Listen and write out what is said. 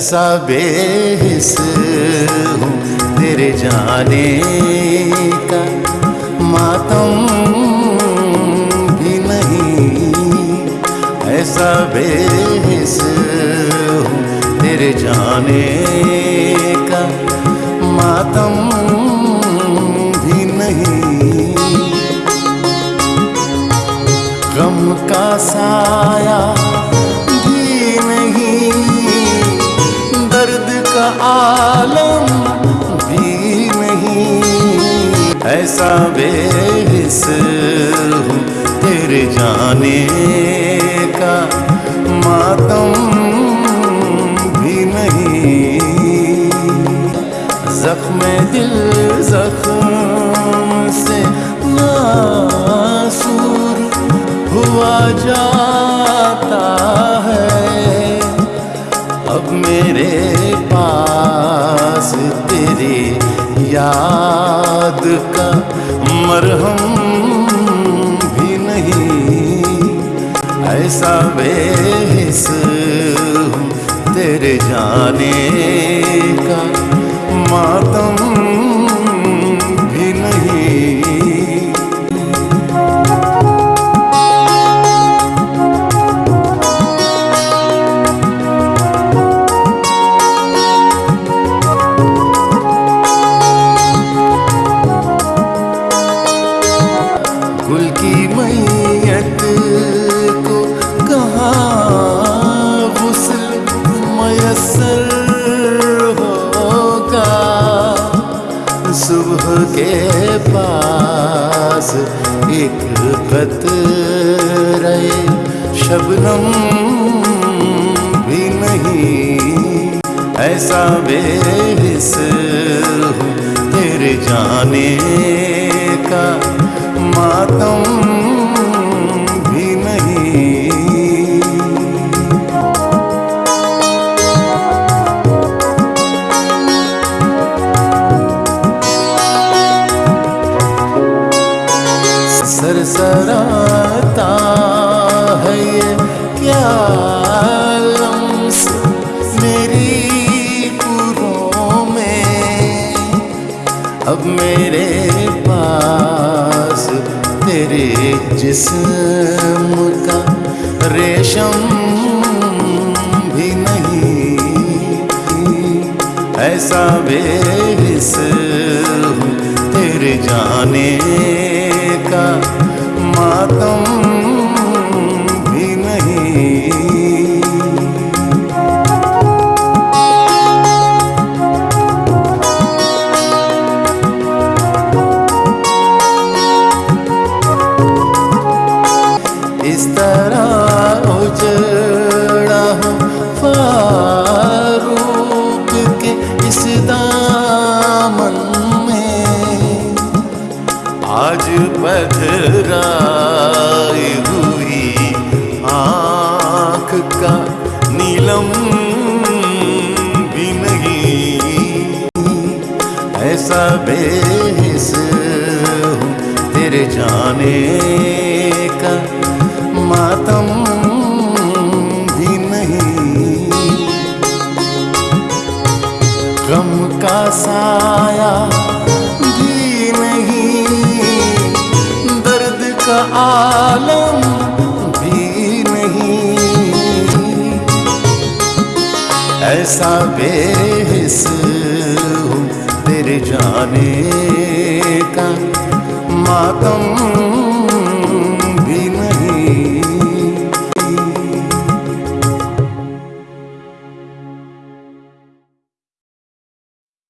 ऐसा बेहिस हूँ तेरे जाने का। मातम भी नहीं ऐसा बेहिस हूँ तेरे जाने का। मातम भी नहीं। गम का साया आलम भी नहीं। ऐसा बेहिस तेरे जाने का। मातम भी नहीं। जख्म दिल जख्म से नासूर हुआ जाता है। मरहम भी नहीं। ऐसा बेस तेरे जाने का। मातम एक कतरे शबनम भी नहीं। ऐसा बेस तेरे जाने का मातम सरसराता है ये। क्या लम्स मेरी पुरों में? अब मेरे पास तेरे जिस्म का रेशम भी नहीं। ऐसा बेहिस हूँ तेरे जाने मातम ऐसा बेहिस हूँ तेरे जाने का मातम भी नहीं। गम का साया भी नहीं, दर्द का आलम भी नहीं। ऐसा तेरे जाने का मातम